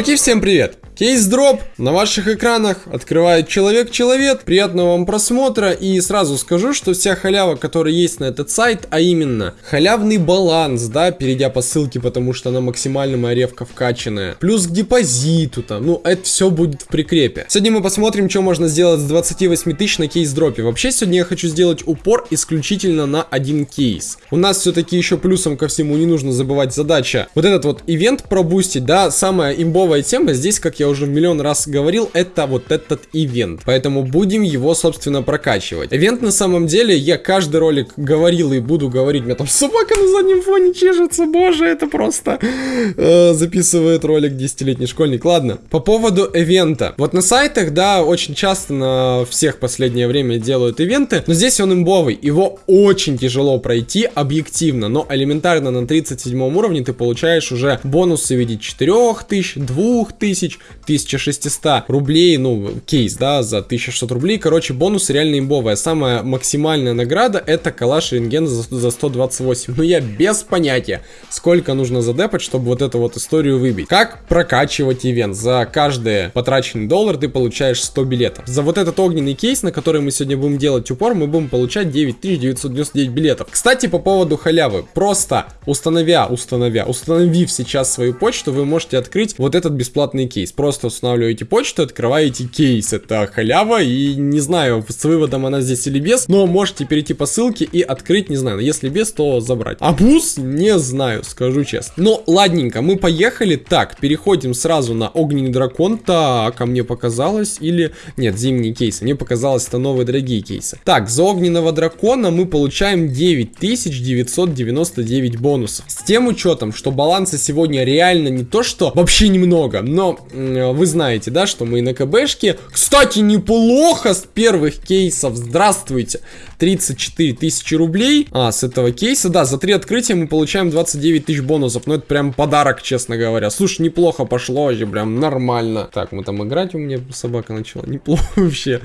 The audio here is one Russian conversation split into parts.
Мужики, всем привет! Кейс дроп на ваших экранах открывает человек-человек. Приятного вам просмотра. И сразу скажу, что вся халява, которая есть на этот сайт, а именно халявный баланс, да, перейдя по ссылке, потому что она максимально моя ревка вкачанная. Плюс к депозиту там, ну, это все будет в прикрепе. Сегодня мы посмотрим, что можно сделать с 28 тысяч на кейс дропе. Вообще, сегодня я хочу сделать упор исключительно на один кейс. У нас все-таки еще плюсом ко всему не нужно забывать задача. Вот этот вот ивент пробустить, да, самая имбовая тема здесь, как я уже миллион раз говорил, это вот этот ивент. Поэтому будем его, собственно, прокачивать. Ивент на самом деле, я каждый ролик говорил и буду говорить. У меня там собака на заднем фоне чешется, боже, это просто э, записывает ролик десятилетний школьник. Ладно, по поводу ивента. Вот на сайтах, да, очень часто на всех последнее время делают ивенты, но здесь он имбовый. Его очень тяжело пройти объективно, но элементарно на 37 уровне ты получаешь уже бонусы в виде 4000, 2000, 1600 рублей, ну, кейс, да, за 1600 рублей. Короче, бонус реально имбовая. Самая максимальная награда это калаш рентген за, за 128. Но я без понятия, сколько нужно задепать, чтобы вот эту вот историю выбить. Как прокачивать ивент? За каждый потраченный доллар ты получаешь 100 билетов. За вот этот огненный кейс, на который мы сегодня будем делать упор, мы будем получать 9999 билетов. Кстати, по поводу халявы. Просто установя, установя, установив сейчас свою почту, вы можете открыть вот этот бесплатный кейс. Просто просто устанавливаете почту, открываете кейс. Это халява, и не знаю, с выводом она здесь или без, но можете перейти по ссылке и открыть, не знаю, если без, то забрать. А не знаю, скажу честно. Но ладненько, мы поехали. Так, переходим сразу на огненный дракон. Так, а мне показалось, или... Нет, зимние кейсы. Мне показалось, это новые дорогие кейсы. Так, за огненного дракона мы получаем 9999 бонусов. С тем учетом, что баланса сегодня реально не то, что вообще немного, но вы знаете, да, что мы на КБшке. Кстати, неплохо с первых кейсов. Здравствуйте. 34 тысячи рублей. А, с этого кейса, да, за три открытия мы получаем 29 тысяч бонусов. Ну, это прям подарок, честно говоря. Слушай, неплохо пошло вообще, прям нормально. Так, мы там играть, у меня собака начала. Неплохо вообще.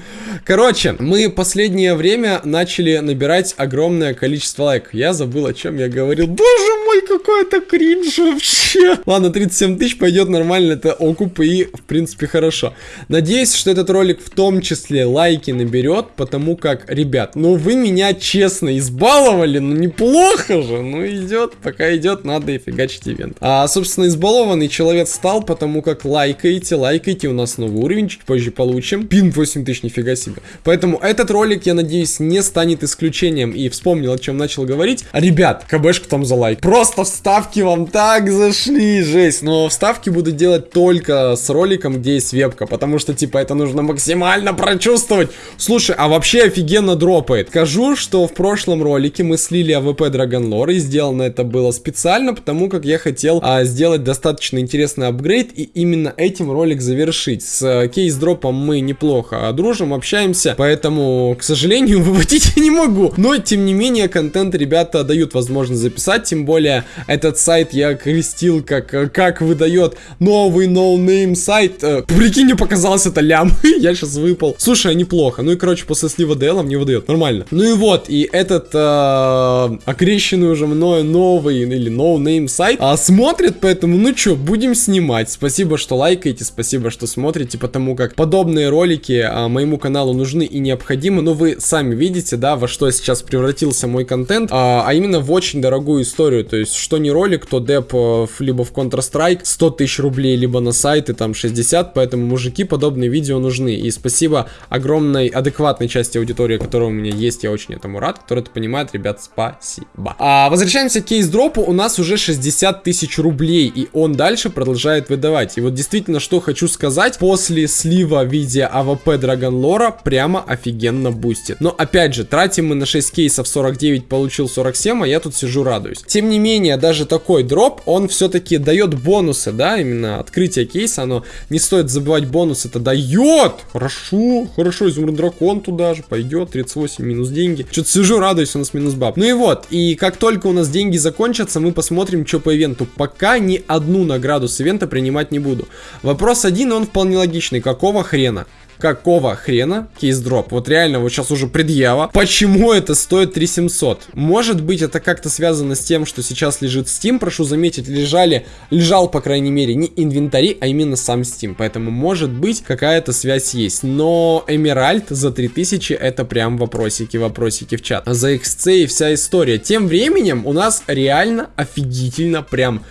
Короче, мы последнее время начали набирать огромное количество лайков. Я забыл, о чем я говорил. Боже мой, какой это кринж вообще. Ладно, 37 тысяч пойдет нормально, это окуп и, в принципе, хорошо. Надеюсь, что этот ролик в том числе лайки наберет, потому как, ребят, ну вы меня честно избаловали, ну неплохо же, ну идет, пока идет, надо и фигачить ивент. А, собственно, избалованный человек стал, потому как лайкаете, лайкаете, у нас новый уровень, чуть позже получим. Пин 8000, нифига себе. Поэтому этот ролик, я надеюсь, не станет исключением. И вспомнил, о чем начал говорить. Ребят, КБшку там за лайк. Просто вставки вам так зашли, жесть. Но вставки буду делать только с роликом, где есть вебка, потому что, типа, это нужно максимально прочувствовать. Слушай, а вообще офигенно дропает скажу, что в прошлом ролике мы слили AWP Dragon Lore, и сделано это было специально, потому как я хотел а, сделать достаточно интересный апгрейд, и именно этим ролик завершить. С а, кейс-дропом мы неплохо дружим, общаемся, поэтому, к сожалению, выводить я не могу. Но, тем не менее, контент ребята дают возможность записать, тем более, этот сайт я крестил, как, как выдает новый no name сайт. Э, прикинь, мне показалось это лям, я сейчас выпал. Слушай, а неплохо. Ну и, короче, после слива DL мне выдает, нормально. Ну и вот, и этот э, окрещенный уже мною новый или no name сайт а, смотрит, поэтому, ну чё, будем снимать. Спасибо, что лайкаете, спасибо, что смотрите, потому как подобные ролики а, моему каналу нужны и необходимы. Но вы сами видите, да, во что сейчас превратился мой контент, а, а именно в очень дорогую историю. То есть, что не ролик, то деп э, либо в Counter-Strike 100 тысяч рублей, либо на сайты там 60, поэтому, мужики, подобные видео нужны. И спасибо огромной адекватной части аудитории, которая у меня есть есть, я очень этому рад, который это понимает, ребят, спасибо. А, возвращаемся к кейс-дропу, у нас уже 60 тысяч рублей, и он дальше продолжает выдавать. И вот действительно, что хочу сказать, после слива в виде AWP Dragon Lore а прямо офигенно бустит. Но опять же, тратим мы на 6 кейсов 49, получил 47, а я тут сижу радуюсь. Тем не менее, даже такой дроп, он все-таки дает бонусы, да, именно открытие кейса, оно не стоит забывать бонус, это дает. Хорошо, хорошо, изумруд дракон туда же пойдет, 38 минус минус деньги. Что-то сижу, радуюсь, у нас минус баб. Ну и вот, и как только у нас деньги закончатся, мы посмотрим, что по ивенту. Пока ни одну награду с ивента принимать не буду. Вопрос один, он вполне логичный. Какого хрена? Какого хрена кейс-дроп? Вот реально, вот сейчас уже предъява. Почему это стоит 3700? Может быть, это как-то связано с тем, что сейчас лежит Steam, прошу заметить, лежали, лежал, по крайней мере, не инвентарь, а именно сам Steam. Поэтому, может быть, какая-то связь есть. Но Эмеральд за 3000 это прям вопросики, вопросики в чат. За XC и вся история. Тем временем у нас реально офигительно прям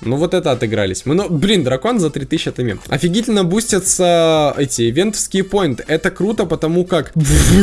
ну вот это отыгрались. Мы, ну, блин, дракон за 3000 это мем. Офигительно бустятся эти ивентовские поинты. Это круто, потому как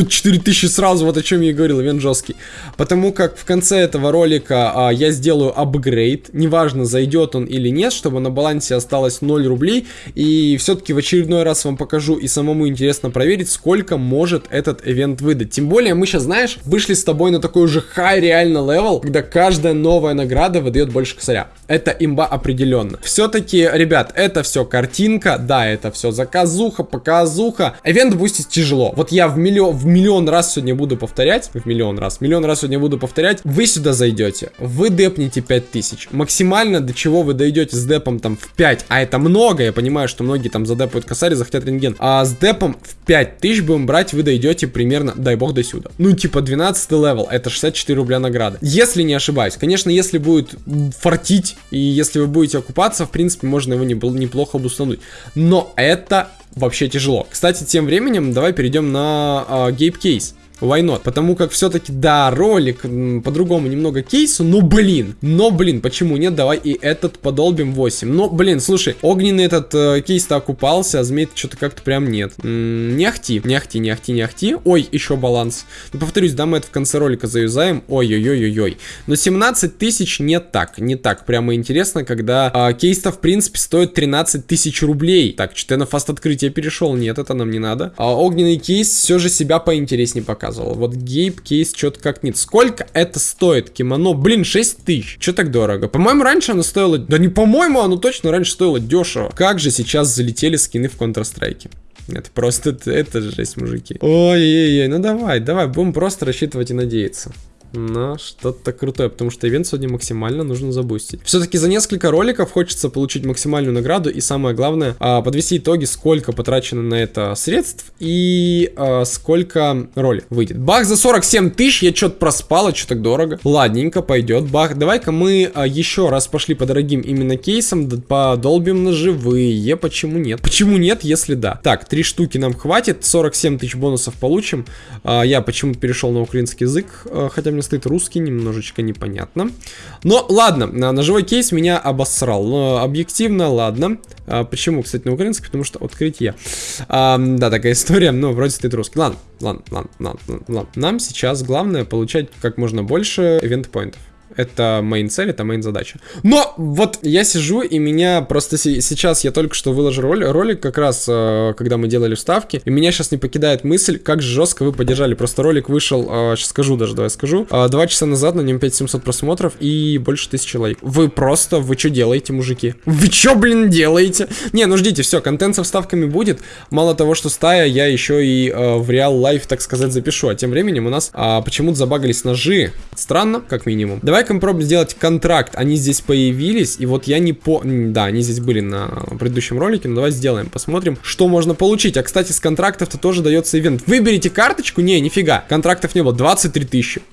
4000 сразу, вот о чем я и говорил, ивент жесткий. Потому как в конце этого ролика а, я сделаю апгрейд. Неважно, зайдет он или нет, чтобы на балансе осталось 0 рублей. И все-таки в очередной раз вам покажу и самому интересно проверить, сколько может этот ивент выдать. Тем более мы сейчас, знаешь, вышли с тобой на такой уже high реально level, когда каждая новая награда выдает больше косаря. Это имба определенно. Все-таки, ребят, это все картинка, да, это все заказуха, показуха. Эвент бустить тяжело. Вот я в миллион, в миллион раз сегодня буду повторять, в миллион раз, миллион раз сегодня буду повторять, вы сюда зайдете, вы депнете 5000. Максимально до чего вы дойдете с депом там в 5, а это много, я понимаю, что многие там задепают косарь, захотят рентген. А с депом в 5000 будем брать, вы дойдете примерно, дай бог, до сюда. Ну, типа 12 level, это 64 рубля награда. Если не ошибаюсь, конечно, если будет фартить, и если если вы будете окупаться, в принципе, можно его неплохо бустануть. Но это вообще тяжело. Кстати, тем временем давай перейдем на э, Gape Case. Why not? Потому как все-таки, да, ролик по-другому немного кейсу, но блин, но блин, почему нет? Давай и этот подолбим 8. Но, блин, слушай, огненный этот э, кейс-то окупался, а змей что-то как-то прям нет. М -м, не ахти, не ахти, не ахти, не ахти. Ой, еще баланс. Ну, повторюсь, да, мы это в конце ролика заюзаем. Ой-ой-ой-ой-ой. Но 17 тысяч не так, не так. Прямо интересно, когда э, кейс-то, в принципе, стоит 13 тысяч рублей. Так, что-то я на фаст открытие перешел. Нет, это нам не надо. А огненный кейс все же себя поинтереснее пока показывал. Вот гейп кейс что-то как нет. Сколько это стоит кимоно? Блин, 6 тысяч. Что так дорого? По-моему, раньше оно стоило... Да не по-моему, оно точно раньше стоило дешево. Как же сейчас залетели скины в Counter-Strike? Это просто, это, это жесть, мужики. Ой-ой-ой, ну давай, давай, будем просто рассчитывать и надеяться на что-то крутое, потому что ивент сегодня максимально нужно забустить. Все-таки за несколько роликов хочется получить максимальную награду и самое главное, а, подвести итоги, сколько потрачено на это средств и а, сколько ролик выйдет. Бах за 47 тысяч, я что-то проспал, а что так дорого. Ладненько, пойдет. Бах, давай-ка мы а, еще раз пошли по дорогим именно кейсам, подолбим на живые, почему нет? Почему нет, если да? Так, три штуки нам хватит, 47 тысяч бонусов получим. Я почему-то перешел на украинский язык, хотя мне стоит русский, немножечко непонятно. Но ладно, ножевой кейс меня обосрал. Но объективно, ладно. А, почему, кстати, на украинский? Потому что открытие. А, да, такая история, но вроде стоит русский. Ладно, ладно, ладно, ладно, ладно. Нам сейчас главное получать как можно больше ивент-поинтов. Это main цель, это main задача. Но вот я сижу, и меня просто сейчас, я только что выложил ролик, как раз, э, когда мы делали вставки, и меня сейчас не покидает мысль, как жестко вы поддержали. Просто ролик вышел, сейчас э, скажу даже, давай скажу, э, два часа назад, на нем 5700 просмотров и больше 1000 лайков. Вы просто, вы что делаете, мужики? Вы что, блин, делаете? Не, ну ждите, все, контент со вставками будет. Мало того, что стая, я еще и в реал лайф, так сказать, запишу. А тем временем у нас а, почему-то забагались ножи. Странно, как минимум. Давай Давай-ка попробуем сделать контракт. Они здесь появились, и вот я не по... Да, они здесь были на предыдущем ролике, но давай сделаем, посмотрим, что можно получить. А, кстати, с контрактов-то тоже дается ивент. Выберите карточку? Не, нифига. Контрактов не было. 23 тысячи.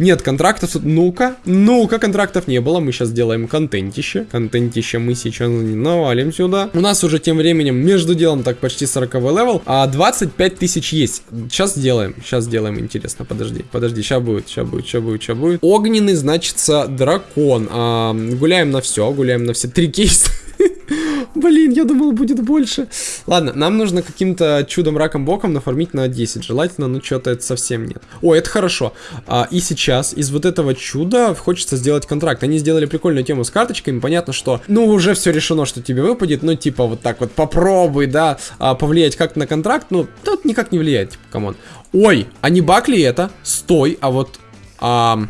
Нет, контрактов... Ну-ка, ну-ка, контрактов не было. Мы сейчас делаем контентище. Контентище мы сейчас навалим сюда. У нас уже тем временем между делом так почти 40 level, а 25 тысяч есть. Сейчас сделаем, сейчас сделаем, интересно. Подожди, подожди, сейчас будет, сейчас будет, сейчас будет, сейчас будет. Огненный, значится, дракон. А, гуляем на все, гуляем на все три кейса. Блин, я думал, будет больше. Ладно, нам нужно каким-то чудом раком боком нафармить на 10. Желательно, но что-то это совсем нет. О, это хорошо. А, и сейчас из вот этого чуда хочется сделать контракт. Они сделали прикольную тему с карточками. Понятно, что, ну, уже все решено, что тебе выпадет. Ну, типа, вот так вот попробуй, да, а, повлиять как-то на контракт. Ну, тут никак не влияет, типа, come on. Ой, а не баг это? Стой, а вот... А,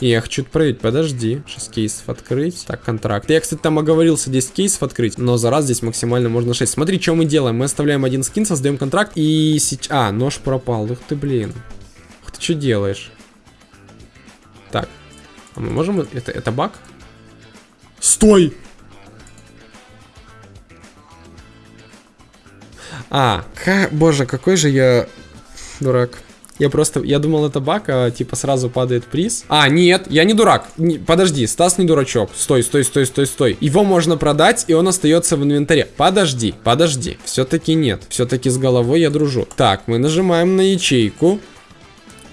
не, я хочу проверить, подожди. Сейчас кейсов открыть. Так, контракт. Я, кстати, там оговорился 10 кейсов открыть, но за раз здесь максимально можно 6. Смотри, что мы делаем. Мы оставляем один скин, создаем контракт и сейчас... А, нож пропал. Ух ты, блин. Ух ты, что делаешь? Так. А мы можем... Это, это баг? Стой! А, ка... боже, какой же я дурак. Я просто, я думал это баг, а типа сразу падает приз. А, нет, я не дурак. Не, подожди, Стас не дурачок. Стой, стой, стой, стой, стой. Его можно продать, и он остается в инвентаре. Подожди, подожди. Все-таки нет. Все-таки с головой я дружу. Так, мы нажимаем на ячейку.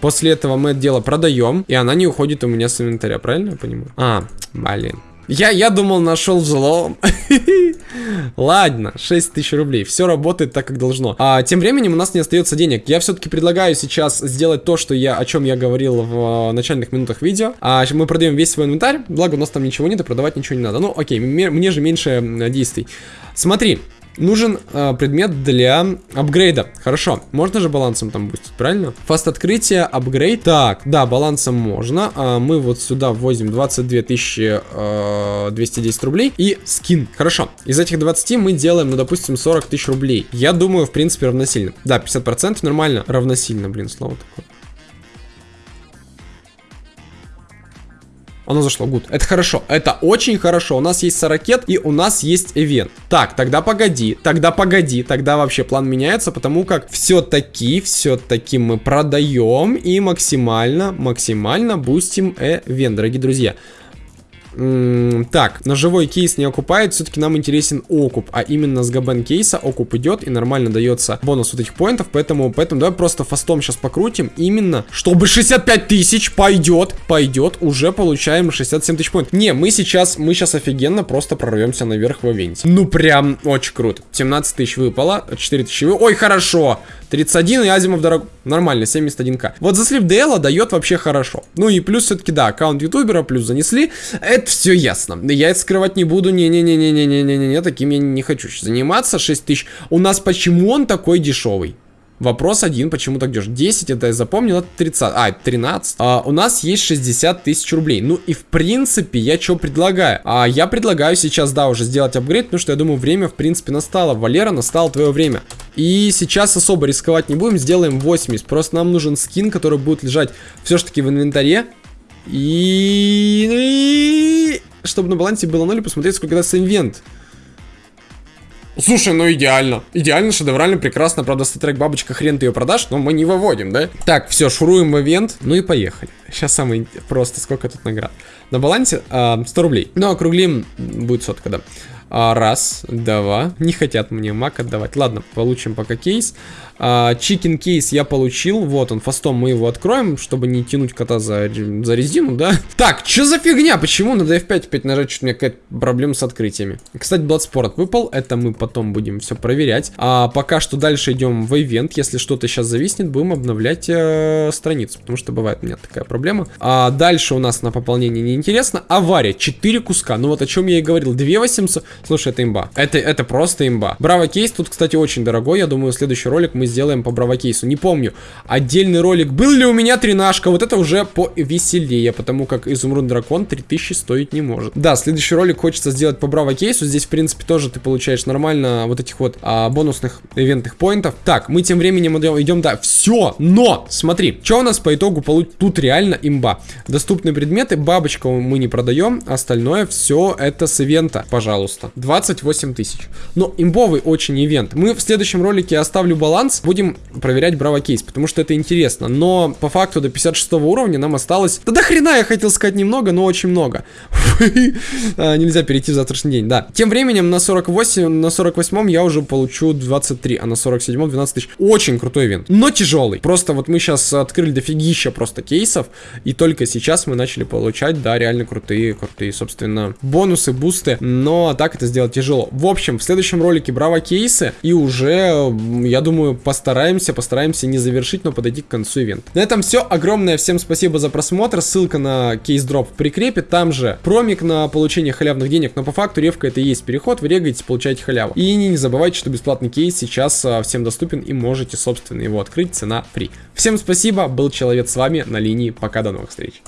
После этого мы это дело продаем, и она не уходит у меня с инвентаря, правильно я понимаю? А, блин. Я, я думал, нашел взлом. Ладно, 6 тысяч рублей. Все работает так, как должно. А, тем временем у нас не остается денег. Я все-таки предлагаю сейчас сделать то, что я, о чем я говорил в э, начальных минутах видео. А, мы продаем весь свой инвентарь. Благо, у нас там ничего нет, и продавать ничего не надо. Ну, окей, мне же меньше действий. Смотри, Нужен э, предмет для апгрейда. Хорошо. Можно же балансом там бустить, правильно? Fast открытие, апгрейд. Так, да, балансом можно. А мы вот сюда ввозим 22 тысячи э, 210 рублей. И скин. Хорошо. Из этих 20 мы делаем, ну, допустим, 40 тысяч рублей. Я думаю, в принципе, равносильно. Да, 50% нормально. Равносильно, блин, слово такое. Оно зашло, good. Это хорошо, это очень хорошо. У нас есть сорокет и у нас есть ивент. Так, тогда погоди, тогда погоди, тогда вообще план меняется, потому как все-таки, все-таки мы продаем и максимально, максимально бустим ивент, дорогие друзья так, ножевой кейс не окупает, все-таки нам интересен окуп, а именно с габен кейса окуп идет и нормально дается бонус вот этих поинтов, поэтому, поэтому давай просто фастом сейчас покрутим, именно, чтобы 65 тысяч пойдет, пойдет, уже получаем 67 тысяч поинтов. Не, мы сейчас, мы сейчас офигенно просто прорвемся наверх в ивенте. Ну прям очень круто. 17 тысяч выпало, 4 тысячи. Ой, хорошо! 31 и Азимов дорог... Нормально, 71к. Вот за слив DL дает вообще хорошо. Ну и плюс все-таки, да, аккаунт ютубера, плюс занесли. Это все ясно. Я это скрывать не буду. Не-не-не-не-не-не-не-не, таким я не хочу заниматься. 6 тысяч. У нас почему он такой дешевый? Вопрос один, почему так дешево? 10, это я запомнил, это 30, а, 13. А, у нас есть 60 тысяч рублей. Ну и в принципе, я что предлагаю? А, я предлагаю сейчас, да, уже сделать апгрейд, потому что я думаю, время в принципе настало. Валера, настало твое время. И сейчас особо рисковать не будем, сделаем 80. Просто нам нужен скин, который будет лежать все-таки в инвентаре. И... Чтобы на балансе было 0 и посмотреть, сколько даст инвент. Слушай, ну идеально. Идеально, шедеврально, прекрасно. Правда, статрек бабочка, хрен ты ее продашь, но мы не выводим, да? Так, все, шуруем в ивент. Ну и поехали. Сейчас самый просто, сколько тут наград. На балансе э, 100 рублей. Ну, округлим, будет сотка, да. А, раз, два. Не хотят мне мак отдавать. Ладно, получим пока кейс. Чикен кейс я получил. Вот он, фастом мы его откроем, чтобы не тянуть кота за, за резину, да? Так, что за фигня? Почему надо F5 опять нажать? Что-то у меня какая-то проблема с открытиями. Кстати, Bloodsport выпал. Это мы потом будем все проверять. А пока что дальше идем в ивент. Если что-то сейчас зависнет, будем обновлять э, страницу. Потому что бывает у меня такая проблема. А дальше у нас на пополнение неинтересно. Авария. 4 куска. Ну вот о чем я и говорил. 2 800. Слушай, это имба. Это, это просто имба. Браво кейс тут, кстати, очень дорогой. Я думаю, следующий ролик мы сделаем по браво кейсу. Не помню, отдельный ролик. Был ли у меня тринашка? Вот это уже повеселее, потому как изумруд дракон 3000 стоить не может. Да, следующий ролик хочется сделать по браво кейсу. Здесь, в принципе, тоже ты получаешь нормально вот этих вот а, бонусных ивентных поинтов. Так, мы тем временем идем, да, все. Но, смотри, что у нас по итогу получится? Тут реально имба. Доступные предметы, бабочку мы не продаем, остальное все это с ивента, пожалуйста. 28 тысяч. Но имбовый очень ивент. Мы в следующем ролике оставлю баланс, будем проверять браво кейс, потому что это интересно. Но по факту до 56 уровня нам осталось... Да до хрена я хотел сказать немного, но очень много. А, нельзя перейти в завтрашний день, да. Тем временем на 48, на 48 я уже получу 23, а на 47 12 тысяч. Очень крутой ивент, но тяжелый. Просто вот мы сейчас открыли дофигища просто кейсов, и только сейчас мы начали получать, да, реально крутые, крутые, собственно, бонусы, бусты. Но так это сделать тяжело. В общем, в следующем ролике браво кейсы, и уже, я думаю, постараемся, постараемся не завершить, но подойти к концу ивента. На этом все. Огромное всем спасибо за просмотр. Ссылка на кейс-дроп в прикрепе. Там же промик на получение халявных денег. Но по факту ревка это и есть переход. Вы регаете, получаете халяву. И не, забывайте, что бесплатный кейс сейчас а, всем доступен и можете, собственно, его открыть. Цена фри. Всем спасибо. Был человек с вами на линии. Пока, до новых встреч.